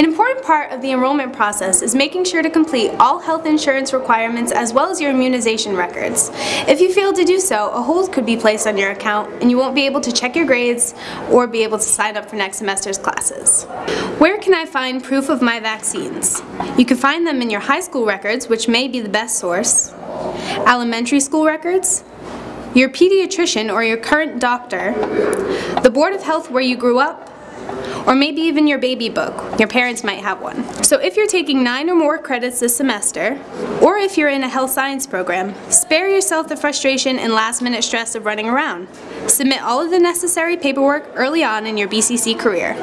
An important part of the enrollment process is making sure to complete all health insurance requirements as well as your immunization records. If you fail to do so, a hold could be placed on your account and you won't be able to check your grades or be able to sign up for next semester's classes. Where can I find proof of my vaccines? You can find them in your high school records, which may be the best source, elementary school records, your pediatrician or your current doctor, the Board of Health where you grew up, or maybe even your baby book. Your parents might have one. So if you're taking nine or more credits this semester, or if you're in a health science program, spare yourself the frustration and last minute stress of running around. Submit all of the necessary paperwork early on in your BCC career.